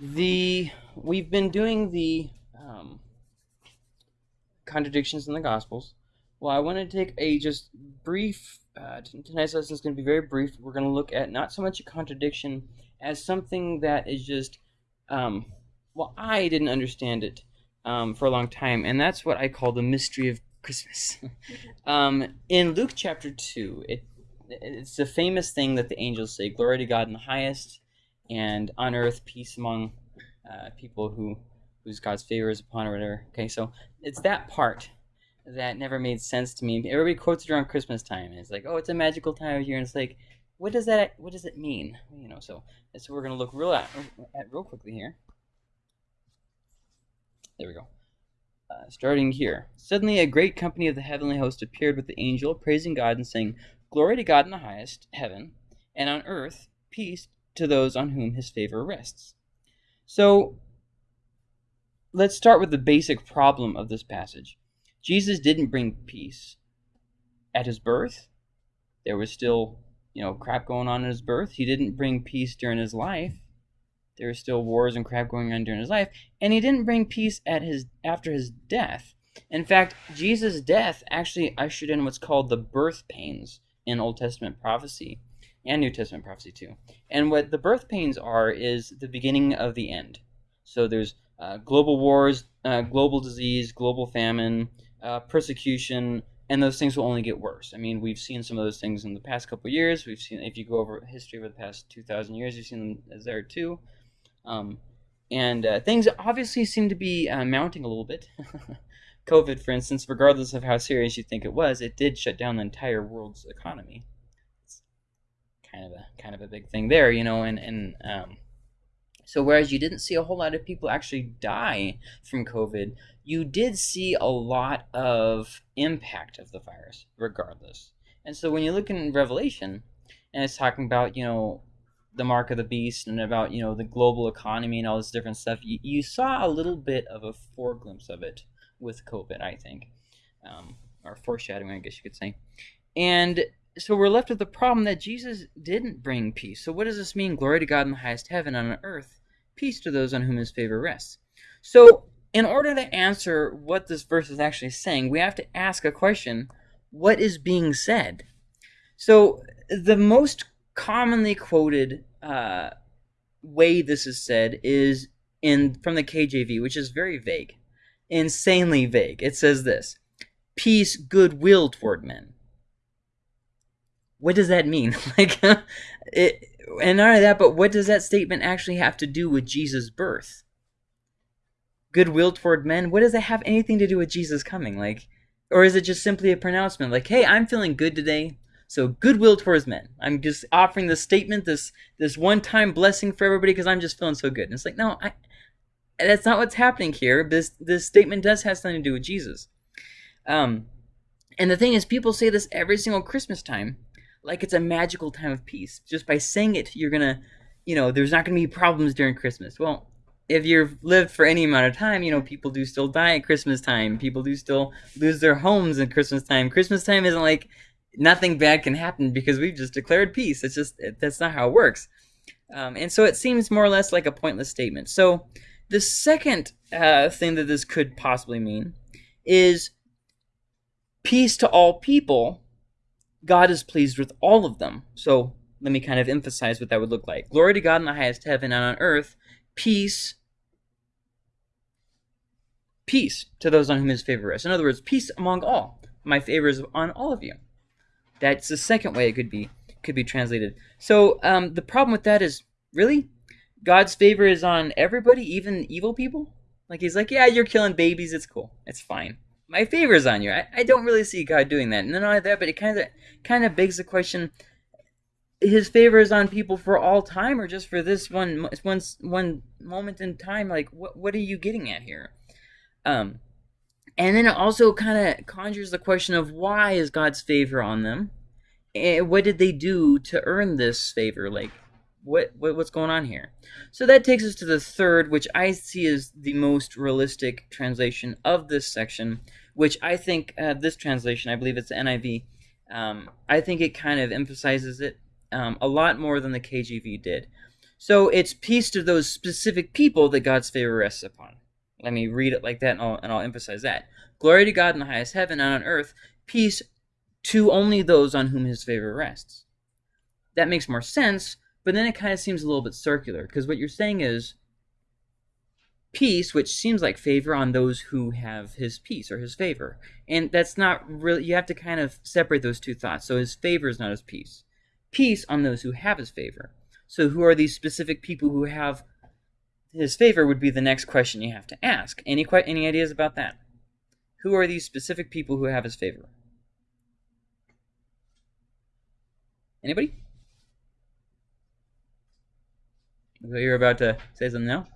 the we've been doing the um, contradictions in the Gospels. Well, I want to take a just brief. Uh, tonight's lesson is going to be very brief. We're going to look at not so much a contradiction as something that is just. Um, well, I didn't understand it um, for a long time, and that's what I call the mystery of Christmas. um, in Luke chapter two, it it's a famous thing that the angels say: "Glory to God in the highest, and on earth peace among uh, people who whose God's favor is upon or whatever." Okay, so it's that part that never made sense to me. Everybody quotes it around Christmas time, and it's like, "Oh, it's a magical time of year," and it's like, what does that what does it mean? You know, so that's what we're gonna look real at, at real quickly here. There we go. Uh, starting here. Suddenly, a great company of the heavenly host appeared with the angel, praising God and saying, Glory to God in the highest heaven, and on earth peace to those on whom his favor rests. So, let's start with the basic problem of this passage. Jesus didn't bring peace at his birth. There was still, you know, crap going on in his birth. He didn't bring peace during his life. There were still wars and crap going on during his life, and he didn't bring peace at his after his death. In fact, Jesus' death actually ushered in what's called the birth pains in Old Testament prophecy and New Testament prophecy too. And what the birth pains are is the beginning of the end. So there's uh, global wars, uh, global disease, global famine, uh, persecution, and those things will only get worse. I mean, we've seen some of those things in the past couple years. We've seen, if you go over history over the past 2,000 years, you've seen them as there too. Um, and uh, things obviously seem to be uh, mounting a little bit. COVID, for instance, regardless of how serious you think it was, it did shut down the entire world's economy. Kind of a kind of a big thing there, you know. And and um, so whereas you didn't see a whole lot of people actually die from COVID, you did see a lot of impact of the virus, regardless. And so when you look in Revelation, and it's talking about you know the mark of the beast and about you know the global economy and all this different stuff, you, you saw a little bit of a foreglimpse of it with COVID, I think, um, or foreshadowing, I guess you could say. And so we're left with the problem that Jesus didn't bring peace. So what does this mean? Glory to God in the highest heaven, and on earth, peace to those on whom His favor rests. So in order to answer what this verse is actually saying, we have to ask a question: What is being said? So the most commonly quoted uh, way this is said is in from the KJV, which is very vague insanely vague. It says this peace, goodwill toward men. What does that mean? like, it, and not only that, but what does that statement actually have to do with Jesus' birth? Goodwill toward men. What does that have anything to do with Jesus coming? Like, or is it just simply a pronouncement? Like, hey, I'm feeling good today, so goodwill towards men. I'm just offering this statement, this this one-time blessing for everybody because I'm just feeling so good. And it's like, no, I that's not what's happening here. This this statement does have something to do with Jesus. Um, and the thing is, people say this every single Christmas time, like it's a magical time of peace. Just by saying it, you're gonna, you know, there's not gonna be problems during Christmas. Well, if you've lived for any amount of time, you know, people do still die at Christmas time. People do still lose their homes at Christmas time. Christmas time isn't like nothing bad can happen because we've just declared peace. It's just that's not how it works. Um, and so it seems more or less like a pointless statement. So the second uh, thing that this could possibly mean is peace to all people. God is pleased with all of them. So let me kind of emphasize what that would look like. Glory to God in the highest heaven and on earth, peace, peace to those on whom his favor rests. In other words, peace among all. My favor is on all of you. That's the second way it could be could be translated. So um, the problem with that is really God's favor is on everybody, even evil people. Like he's like, yeah, you're killing babies. It's cool. It's fine. My favor is on you. I, I don't really see God doing that. And not only that, but it kind of kind of begs the question: His favor is on people for all time, or just for this one one one moment in time? Like, what what are you getting at here? Um, and then it also kind of conjures the question of why is God's favor on them? And what did they do to earn this favor? Like, what, what what's going on here? So that takes us to the third, which I see as the most realistic translation of this section, which I think uh, this translation, I believe it's the NIV, um, I think it kind of emphasizes it um, a lot more than the KJV did. So it's peace to those specific people that God's favor rests upon. Let me read it like that, and I'll, and I'll emphasize that. Glory to God in the highest heaven, and on earth, peace to only those on whom his favor rests. That makes more sense, but then it kind of seems a little bit circular, because what you're saying is peace, which seems like favor on those who have his peace or his favor. And that's not really, you have to kind of separate those two thoughts. So his favor is not his peace. Peace on those who have his favor. So who are these specific people who have his favor would be the next question you have to ask. Any, any ideas about that? Who are these specific people who have his favor? Anybody? You're about to say something now?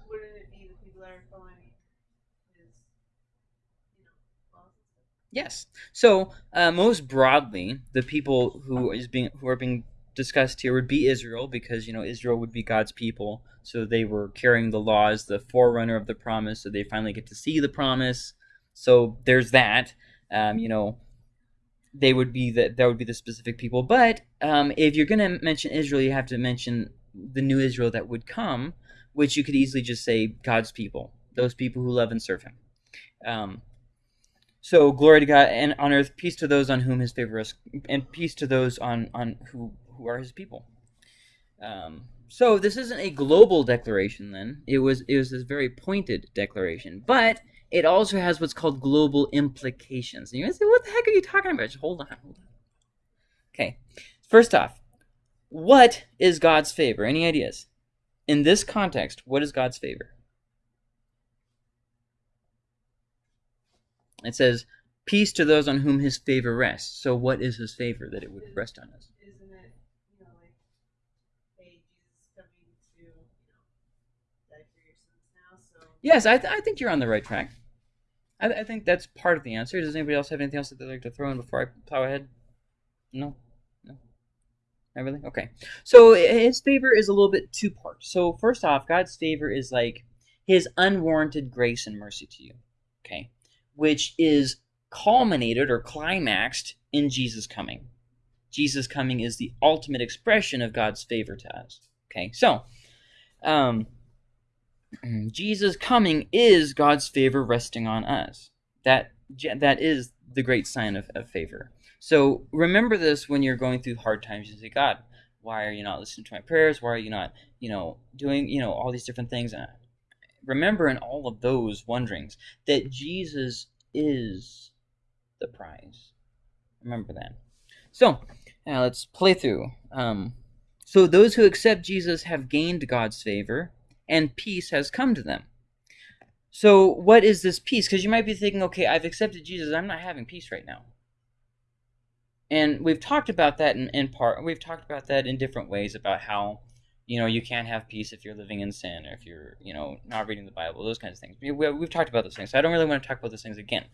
Yes. So uh, most broadly, the people who is being who are being discussed here would be Israel, because you know Israel would be God's people, so they were carrying the laws, the forerunner of the promise, so they finally get to see the promise. So there's that. Um, you know, they would be that that would be the specific people. But um, if you're going to mention Israel, you have to mention the new Israel that would come, which you could easily just say God's people, those people who love and serve Him. Um, so glory to God and on earth, peace to those on whom His favor is, and peace to those on on who who are His people. Um, so this isn't a global declaration. Then it was it was this very pointed declaration, but it also has what's called global implications. And you guys say, "What the heck are you talking about?" Just hold on, hold on. Okay, first off, what is God's favor? Any ideas? In this context, what is God's favor? It says, peace to those on whom his favor rests. So what is his favor that it would rest on us? Isn't it, you know, like, hey, Jesus coming to, you know, die for your sins now, so... Yes, I, th I think you're on the right track. I, th I think that's part of the answer. Does anybody else have anything else that they'd like to throw in before I plow ahead? No? No? Not really? Okay. So his favor is a little bit two parts. So first off, God's favor is like his unwarranted grace and mercy to you. Okay which is culminated or climaxed in Jesus coming. Jesus coming is the ultimate expression of God's favor to us. Okay, so um, Jesus coming is God's favor resting on us. That that is the great sign of, of favor. So remember this when you're going through hard times. You say, God, why are you not listening to my prayers? Why are you not, you know, doing, you know, all these different things? And remember in all of those wonderings that Jesus is the prize. Remember that. So, now let's play through. Um, so those who accept Jesus have gained God's favor, and peace has come to them. So what is this peace? Because you might be thinking, okay, I've accepted Jesus. I'm not having peace right now. And we've talked about that in, in part. We've talked about that in different ways about how you know, you can't have peace if you're living in sin or if you're, you know, not reading the Bible, those kinds of things. We, have talked about those things, so I don't really want to talk about those things again.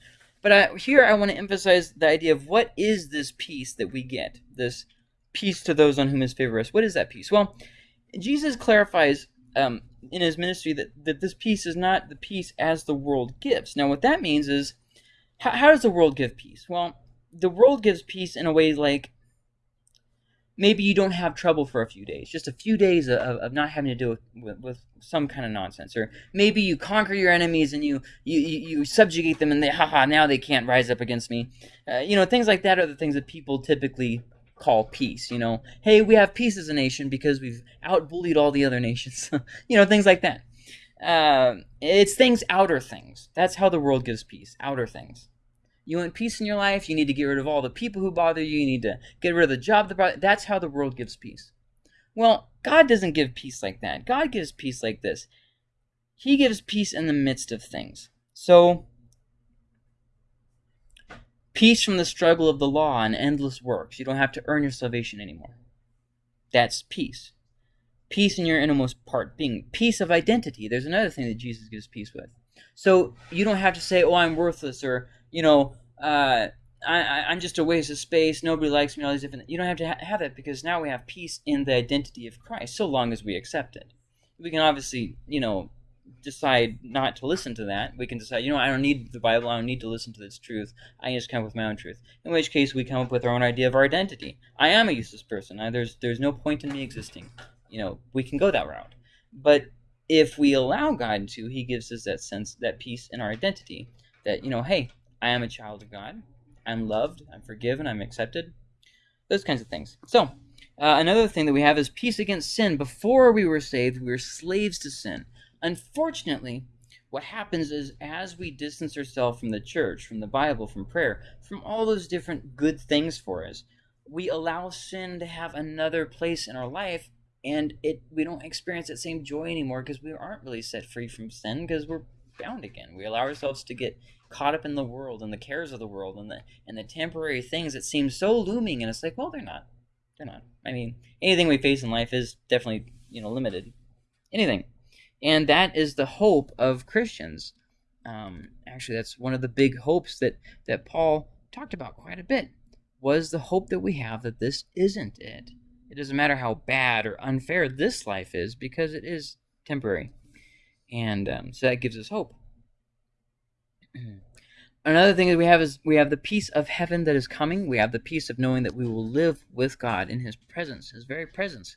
But I, here I want to emphasize the idea of what is this peace that we get, this peace to those on whom his favor is. What is that peace? Well, Jesus clarifies um, in his ministry that, that this peace is not the peace as the world gives. Now, what that means is, how, how does the world give peace? Well, the world gives peace in a way like maybe you don't have trouble for a few days, just a few days of, of not having to deal with, with, with, some kind of nonsense. Or maybe you conquer your enemies and you, you, you subjugate them and they, haha, now they can't rise up against me. Uh, you know, things like that are the things that people typically call peace, you know. Hey, we have peace as a nation because we've outbullied all the other nations. you know, things like that. Uh, it's things, outer things. That's how the world gives peace, outer things. You want peace in your life, you need to get rid of all the people who bother you, you need to get rid of the job that bother That's how the world gives peace. Well, God doesn't give peace like that. God gives peace like this. He gives peace in the midst of things. So, peace from the struggle of the law and endless works. You don't have to earn your salvation anymore. That's peace. Peace in your innermost part being. Peace of identity. There's another thing that Jesus gives peace with. So you don't have to say, oh, I'm worthless, or, you know, uh, I, I'm just a waste of space. Nobody likes me. All these different. You don't have to ha have that because now we have peace in the identity of Christ, so long as we accept it. We can obviously, you know, decide not to listen to that. We can decide, you know, I don't need the Bible. I don't need to listen to this truth. I just come up with my own truth. In which case, we come up with our own idea of our identity. I am a useless person. I, there's there's no point in me existing. You know, we can go that route. But if we allow God to, He gives us that sense, that peace in our identity. That, you know, hey, I am a child of God. I'm loved. I'm forgiven. I'm accepted. Those kinds of things. So, uh, another thing that we have is peace against sin. Before we were saved, we were slaves to sin. Unfortunately, what happens is as we distance ourselves from the church, from the Bible, from prayer, from all those different good things for us, we allow sin to have another place in our life and it we don't experience that same joy anymore because we aren't really set free from sin because we're bound again. We allow ourselves to get caught up in the world and the cares of the world and the and the temporary things that seem so looming and it's like, well, they're not. They're not. I mean, anything we face in life is definitely, you know, limited. Anything. And that is the hope of Christians. Um, actually, that's one of the big hopes that, that Paul talked about quite a bit, was the hope that we have that this isn't it. It doesn't matter how bad or unfair this life is because it is temporary. And um, so that gives us hope. Another thing that we have is we have the peace of heaven that is coming. We have the peace of knowing that we will live with God in His presence, His very presence.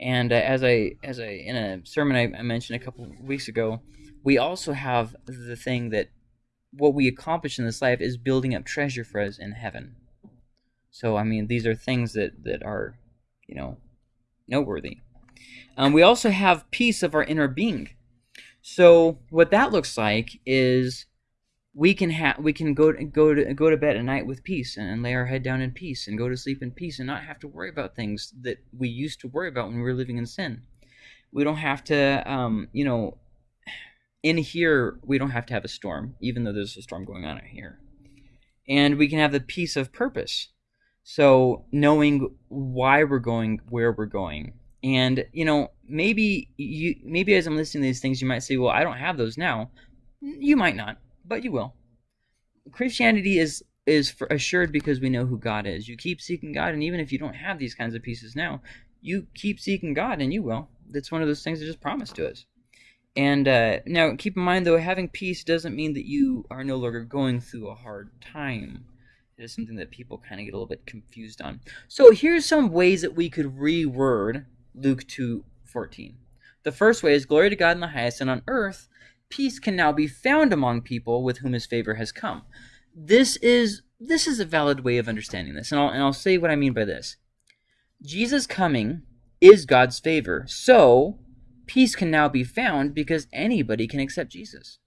And uh, as I as I in a sermon I, I mentioned a couple weeks ago, we also have the thing that what we accomplish in this life is building up treasure for us in heaven. So I mean, these are things that that are, you know, noteworthy. Um, we also have peace of our inner being. So what that looks like is we can have we can go to, go to go to bed at night with peace and, and, lay our head down in peace and go to sleep in peace and not have to worry about things that we used to worry about when we were living in sin. We don't have to, um, you know, in here we don't have to have a storm, even though there's a storm going on out here, and we can have the peace of purpose. So knowing why we're going, where we're going, and you know, maybe you maybe as I'm listening to these things, you might say, "Well, I don't have those now." You might not but you will. Christianity is is assured because we know who God is. You keep seeking God, and even if you don't have these kinds of pieces now, you keep seeking God, and you will. That's one of those things that just promised to us. And uh, now, keep in mind, though, having peace doesn't mean that you are no longer going through a hard time. It is something that people kind of get a little bit confused on. So here's some ways that we could reword Luke 2:14. The first way is glory to God in the highest, and on earth peace can now be found among people with whom his favor has come. This is this is a valid way of understanding this, and I'll, and I'll say what I mean by this. Jesus coming is God's favor, so peace can now be found because anybody can accept Jesus.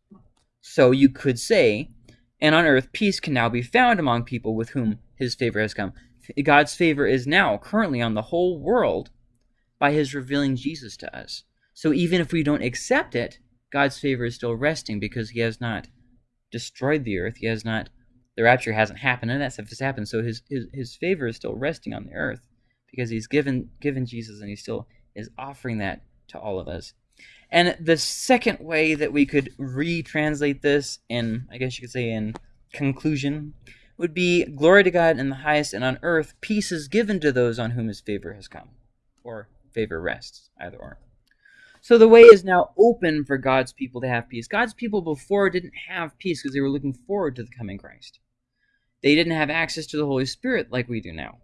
So you could say, and on earth peace can now be found among people with whom his favor has come. God's favor is now currently on the whole world by his revealing Jesus to us. So even if we don't accept it, God's favor is still resting because he has not destroyed the earth. He has not, the rapture hasn't happened, and that stuff has happened. So his, his, his favor is still resting on the earth because he's given, given Jesus and he still is offering that to all of us. And the second way that we could retranslate this in, I guess you could say, in conclusion, would be glory to God in the highest, and on earth peace is given to those on whom his favor has come, or favor rests, either or. So the way is now open for God's people to have peace. God's people before didn't have peace because they were looking forward to the coming Christ. They didn't have access to the Holy Spirit like we do now.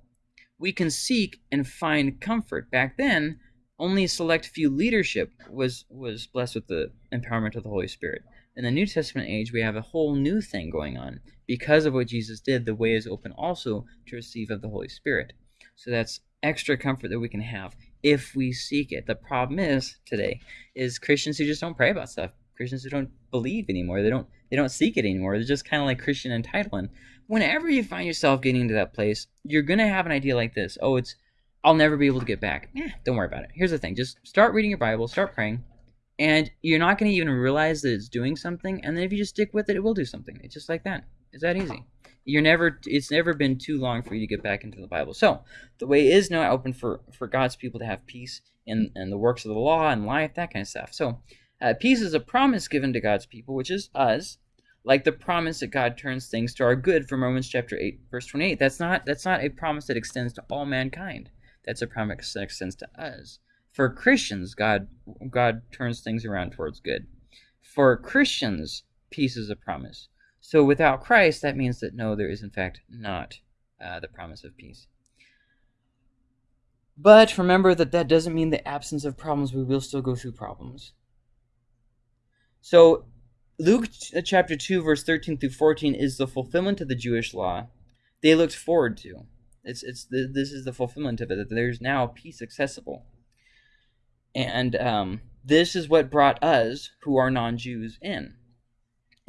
We can seek and find comfort. Back then, only a select few leadership was was blessed with the empowerment of the Holy Spirit. In the New Testament age, we have a whole new thing going on. Because of what Jesus did, the way is open also to receive of the Holy Spirit. So that's extra comfort that we can have if we seek it. The problem is today is Christians who just don't pray about stuff. Christians who don't believe anymore. They don't they don't seek it anymore. They're just kind of like Christian entitlement. Whenever you find yourself getting to that place, you're gonna have an idea like this. Oh, it's I'll never be able to get back. Eh, don't worry about it. Here's the thing: just start reading your Bible, start praying, and you're not gonna even realize that it's doing something. And then if you just stick with it, it will do something. It's just like that. It's that easy you're never it's never been too long for you to get back into the bible. So the way is now open for for god's people to have peace in in the works of the law and life that kind of stuff. So uh, peace is a promise given to god's people which is us like the promise that god turns things to our good from romans chapter 8 verse 28 that's not that's not a promise that extends to all mankind. That's a promise that extends to us. For christians god god turns things around towards good. For christians peace is a promise so without Christ, that means that no, there is in fact not uh, the promise of peace. But remember that that doesn't mean the absence of problems. We will still go through problems. So, Luke ch- chapter 2, verse 13 through 14 is the fulfillment of the Jewish law they looked forward to. It's, it's the, this is the fulfillment of it, that there's now peace accessible. And um, this is what brought us, who are non Jews, in.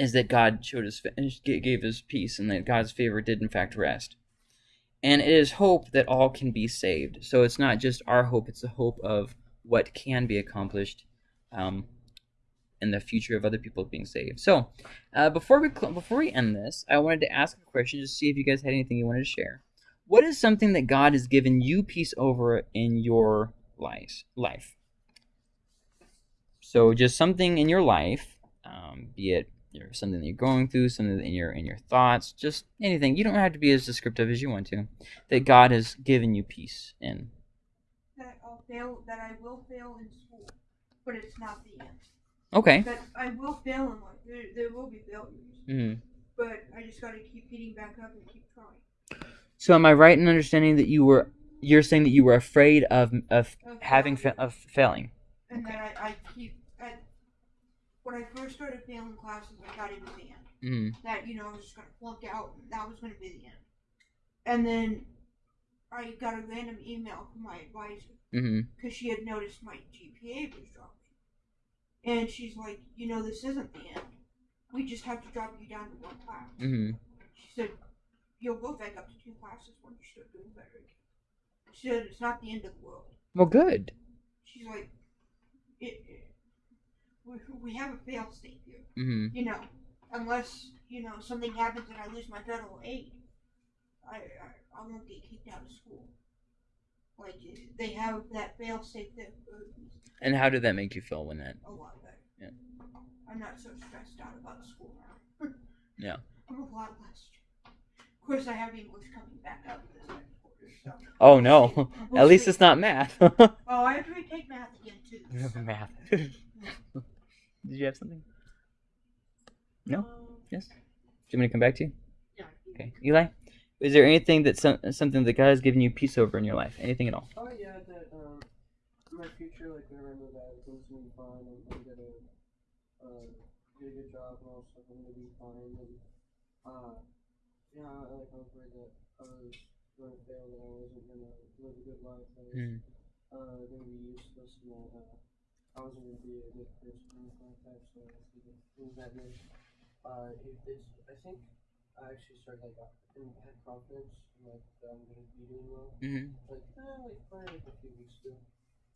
Is that God showed us, gave us peace, and that God's favor did in fact rest and it is hope that all can be saved. So it's not just our hope; it's the hope of what can be accomplished um, in the future of other people being saved. So uh, before we before we end this, I wanted to ask a question to see if you guys had anything you wanted to share. What is something that God has given you peace over in your life? Life. So just something in your life, um, be it you know, something that you're going through, something in your in your thoughts, just anything. You don't have to be as descriptive as you want to. That God has given you peace in. that I'll fail, that I will fail in school, but it's not the end. Okay. That I will fail in life. There, there will be failures, hmm but I just gotta keep getting back up and keep trying. So am I right in understanding that you were you're saying that you were afraid of of Of having fa- of failing? And Okay. that I, I keep. When I first started failing classes, I thought it was the end. Mm. That you know I was just gonna flunk out, and that was gonna be the end. And then I got a random email from my advisor because she had noticed my GPA was dropping. And she's like, you know, this isn't the end. We just have to drop you down to one class. hmm She said, you'll go back up to two classes when you start doing better again. She said, it's not the end of the world. Well, good. She's like, it, it, we, we have a fail state here. hmm You know, unless, you know, something happens and I lose my federal aid, I, I, I won't get kicked out of school. Like, they have that fail state there for a reason. And how did that make you feel when that? a lot better. Yeah. I'm not so stressed out about school now. Yeah. I'm a lot less. Of course, I have English coming back up this next quarter. So. Oh no. We'll At least it's not math. Oh, I have to retake math again too. so. math. Did you have something? No. Um, Yes. Do you want me to come back to you? yeah. Okay. Eli, is there anything that some, something that God has given you peace over in your life? Anything at all? Oh yeah, that um, my future, like whenever I move out, everything's gonna be fine. I'm, I'm gonna uh, get a good job and all stuff. I'm gonna be fine. And uh, yeah, I, like I was worried that I was gonna fail, that I wasn't gonna live a good life. That I was Mm. uh, gonna be useless, and that uh, I wasn't gonna be a good person anything like that. So I think it was that way. Uh, it, it's, I think I actually started like uh, and had confidence, in, like that I'm gonna be doing well Mm-hmm. like, eh, like probably like a few weeks ago.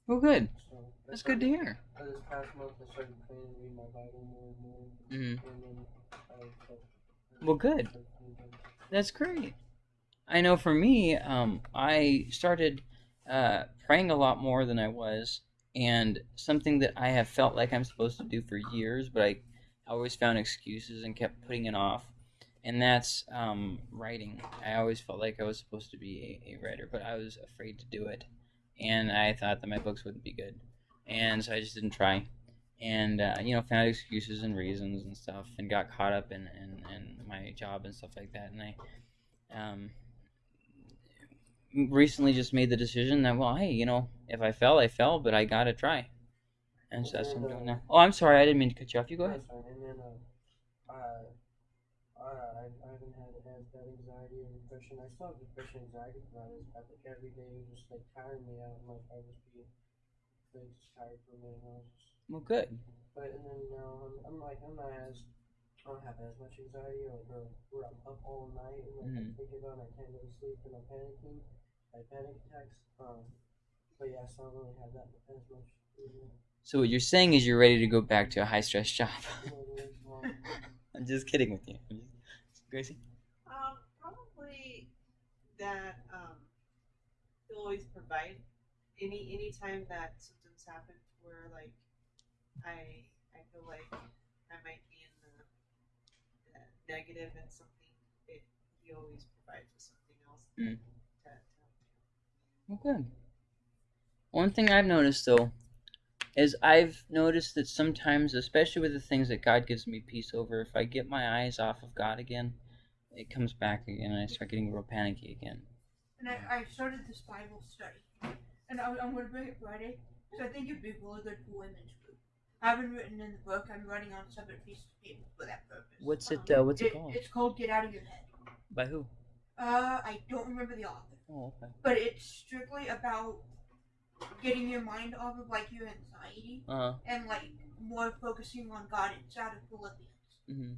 Well, good. So That's good to hear. Uh, this past month, I started praying and reading my Bible more and more, Mm-hmm. and then I felt. Well, good. That's great. I know for me, um, I started uh, praying a lot more than I was, and something that I have felt like I'm supposed to do for years, but I always found excuses and kept putting it off. And that's um, writing. I always felt like I was supposed to be a, a writer, but I was afraid to do it, and I thought that my books wouldn't be good, and so I just didn't try. And uh, you know, found excuses and reasons and stuff, and got caught up in, in, in my job and stuff like that. And I um, recently just made the decision that well hey you know if i fell i fell but i gotta try and so that's what i'm doing now oh i'm sorry i didn't mean to cut you off you go ahead And then, uh, uh, I, I haven't had as bad anxiety or depression. I still have depression and anxiety, but I think every day was just like tiring me out. Like I was being like just tired it. And I was just, well good but and then now I'm, I'm like I'm not as I don't have as much anxiety or, or where I'm up all night and like I'm Mhm. thinking about it, I can't go to sleep and I'm panicking, I panic attacks. Um, but yeah, so I don't really have that as much. You so what you're saying is you're ready to go back to a high stress job i'm just kidding with you gracie Um, probably that um, he'll always provide any any time that symptoms happen where like I I feel like I might be in the, the negative and something. It he always provides with something else. Mm. To, to, well good one thing i've noticed though is i've noticed that sometimes especially with the things that god gives me peace over if i get my eyes off of god again it comes back again and i start getting real panicky again And I, I started this Bible study and I'm, I'm gonna bring it Friday because I think it'd be really good for women's group. I haven't written in the book. I'm writing on separate pieces of paper for that purpose. What's it? Um, Uh, what's it, It- called? It's called Get Out of Your Head. By who? Uh, I don't remember the author, Oh, okay. but it's strictly about getting your mind off of like your anxiety Uh huh. and like more focusing on God. It's out of Philippians, hmm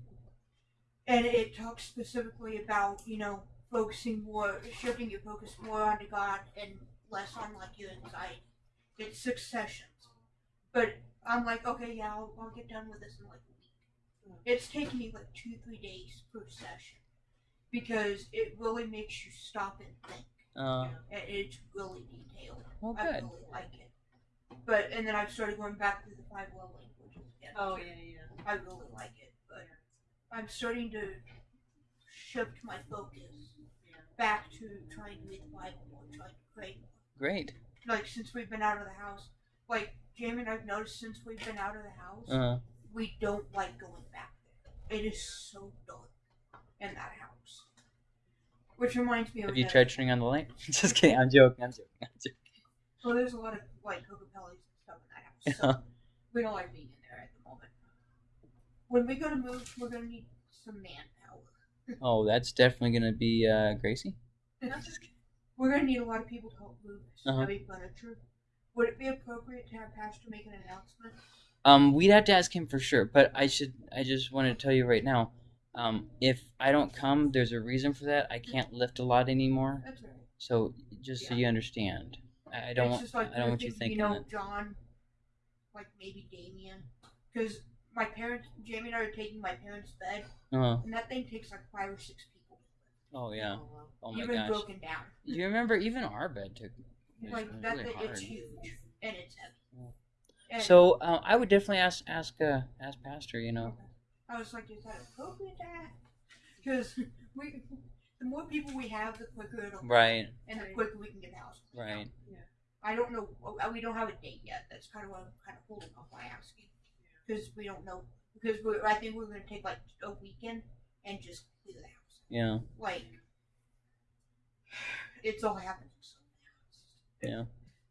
and it talks specifically about you know focusing more, shifting your focus more onto God and less on like your anxiety. It's six sessions, but I'm like, okay, yeah, I'll, I'll get done with this in like a week. It's taking me like two, three days per session because it really makes you stop and think. Uh, and it's really detailed. well, I good. really like it. But and then I've started going back to the five love languages again. Oh yeah, yeah. I really like it, but I'm starting to shift my focus Yeah. back to trying to read the Bible more, trying to pray more. Great. Like since we've been out of the house, like Jamie and I've noticed since we've been out of the house, Uh, we don't like going back there. It is so dark in that house. Which reminds me of have you that- tried turning on the light? Just kidding. I'm joking. I'm joking. I'm joking. Well, there's a lot of like Coca-Colas and stuff in that house. So we don't like being in there at the moment. When we go to move, we're gonna need some manpower. Oh, that's definitely gonna be uh, Gracie. We're gonna need a lot of people to help move Uh-huh. heavy furniture. Would it be appropriate to have Pastor make an announcement? Um, we'd have to ask him for sure, but I should. I just want to tell you right now. Um, if I don't come, there's a reason for that. I can't lift a lot anymore. That's right. So just so Yeah. you understand, I I don't it's want. just like I don't want you thinking, you know, that. John, like maybe Damien, because my parents, Jamie and I are taking my parents' bed, Uh, and that thing takes like five or six people. oh yeah. Oh. Oh my Even gosh. broken down. Do you remember even our bed took? it like that, really thing, it's huge and it's heavy. Yeah. And So uh, I would definitely ask ask uh, ask Pastor. You know. I was like, is that appropriate? Because we, the more people we have, the quicker it'll go, Right. and the quicker we can get the house. cleaned out. Right. I don't know. uh, We don't have a date yet. That's kind of what I'm kind of holding off by asking because we don't know. Because we I think we're going to take like a weekend and just clear the house. Yeah. Like it's all happening so fast.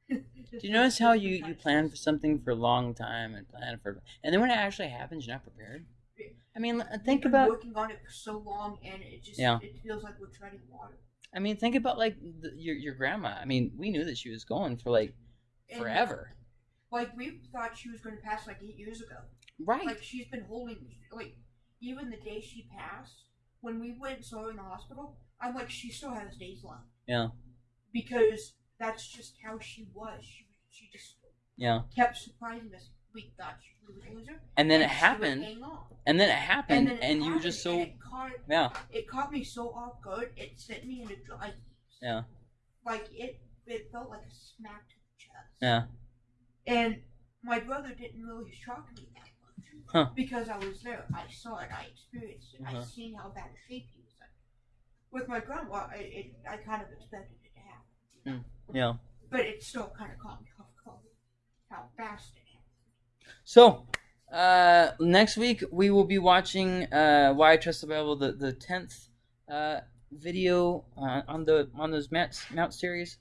Yeah. Do you notice how you you plan for something for a long time and plan for, and then when it actually happens, you're not prepared. I mean, uh, think We've been about. working on it for so long, and it just Yeah. it feels like we're treading water. I mean, think about like the, your your grandma. I mean, we knew that she was going for like And, forever. Like we thought she was going to pass like eight years ago. Right. Like she's been holding like even the day she passed, when we went and saw her in the hospital, I'm like she still has days left. Yeah. Because that's just how she was. She she just Yeah. kept surprising us. We thought we would lose her. And then it she would happened, and then it happened, and, it you were just so it caught yeah it caught me so off guard. It sent me into dry heaves. yeah Like it it felt like a smack to the chest. yeah And my brother didn't really shock me that much. Huh. Because I was there. I saw it. I experienced it. I Uh-huh. seen how bad a shape he was in. With my grandma, I, it, I kind of expected it to happen. you know? yeah. But it still kind of caught me off guard how fast it. So, uh, next week we will be watching uh, "Why I Trust the Bible," the the tenth uh, video uh, on the on those Mounce Mounce series.